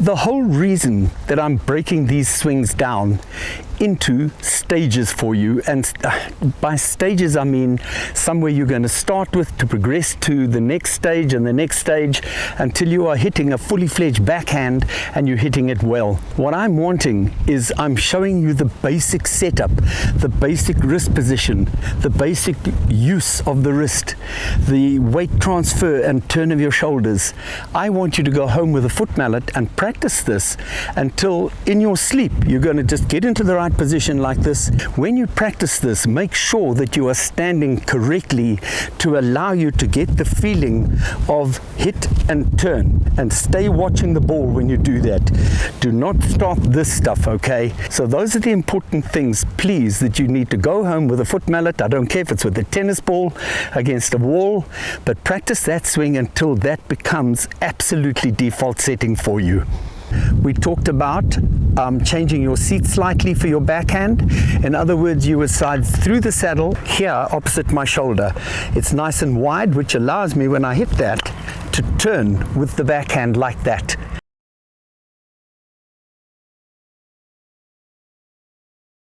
The whole reason that I'm breaking these swings down into stages for you and uh, by stages I mean somewhere you're going to start with to progress to the next stage and the next stage until you are hitting a fully fledged backhand and you're hitting it well. What I'm wanting is I'm showing you the basic setup, the basic wrist position, the basic use of the wrist, the weight transfer and turn of your shoulders. I want you to go home with a foot mallet and practice this until in your sleep you're going to just get into the right position like this. When you practice this, make sure that you are standing correctly to allow you to get the feeling of hit and turn and stay watching the ball when you do that. Do not stop this stuff, okay? So those are the important things, please, that you need to go home with a foot mallet. I don't care if it's with a tennis ball against a wall, but practice that swing until that becomes absolutely default setting for you. We talked about um, changing your seat slightly for your backhand. In other words, you would slide through the saddle here opposite my shoulder. It's nice and wide, which allows me when I hit that to turn with the backhand like that.